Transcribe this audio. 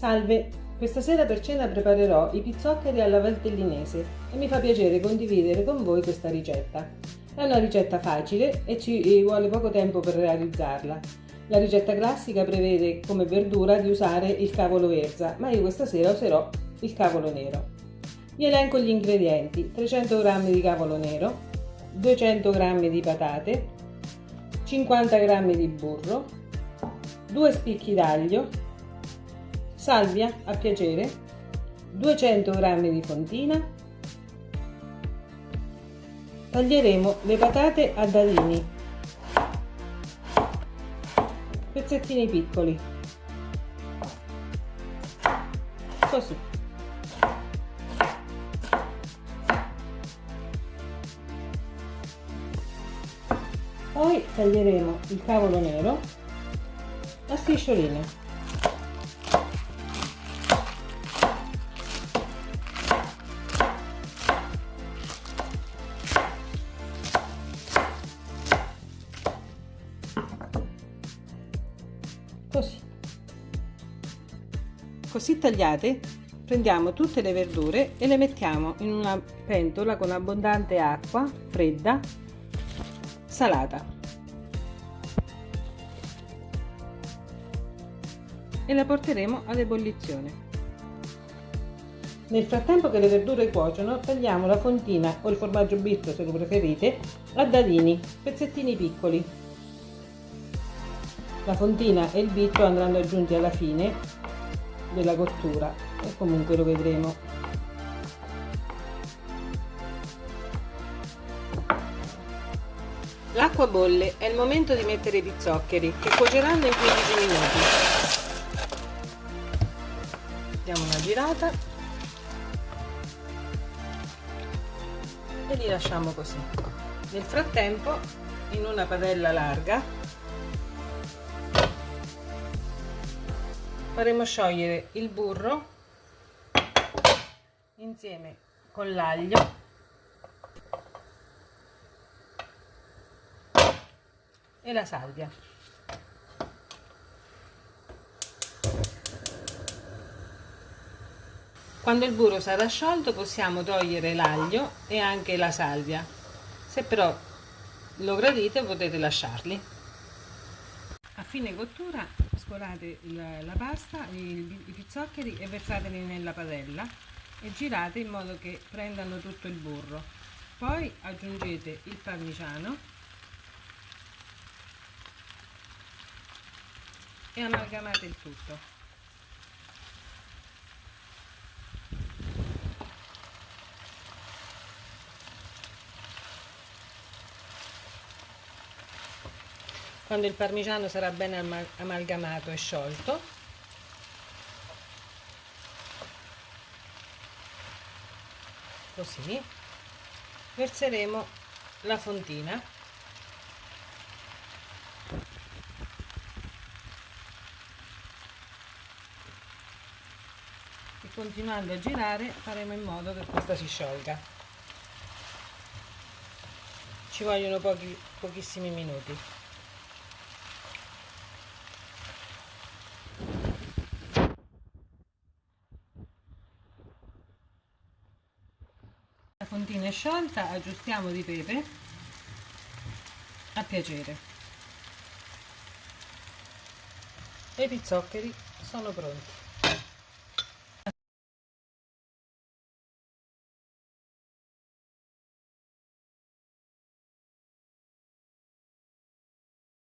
Salve, questa sera per cena preparerò i pizzoccheri alla valtellinese e mi fa piacere condividere con voi questa ricetta. È una ricetta facile e ci vuole poco tempo per realizzarla. La ricetta classica prevede come verdura di usare il cavolo verza, ma io questa sera userò il cavolo nero. Vi elenco gli ingredienti: 300 g di cavolo nero, 200 g di patate, 50 g di burro, 2 spicchi d'aglio, salvia a piacere, 200 g di fontina, taglieremo le patate a dadini, pezzettini piccoli, così. Poi taglieremo il cavolo nero a striscioline. Così tagliate prendiamo tutte le verdure e le mettiamo in una pentola con abbondante acqua fredda salata. E la porteremo ad ebollizione nel frattempo che le verdure cuociono tagliamo la fontina o il formaggio bitto se lo preferite a dadini pezzettini piccoli. La fontina e il bitto andranno aggiunti alla fine della cottura e comunque lo vedremo. L'acqua bolle, è il momento di mettere i pizzoccheri che cuoceranno in 15 minuti. Diamo una girata e li lasciamo così. Nel frattempo in una padella larga faremo sciogliere il burro insieme con l'aglio. E la salvia. Quando il burro sarà sciolto possiamo togliere l'aglio e anche la salvia. Se però lo gradite potete lasciarli. A fine cottura scolate la, la pasta, i, i pizzoccheri e versateli nella padella e girate in modo che prendano tutto il burro. Poi aggiungete il parmigiano e amalgamate il tutto. Quando il parmigiano sarà ben amalgamato e sciolto. Così. Verseremo la fontina. E continuando a girare faremo in modo che questa si sciolga. Ci vogliono pochi, pochissimi minuti fontina è sciolta aggiustiamo di pepe. A piacere. E i pizzoccheri sono pronti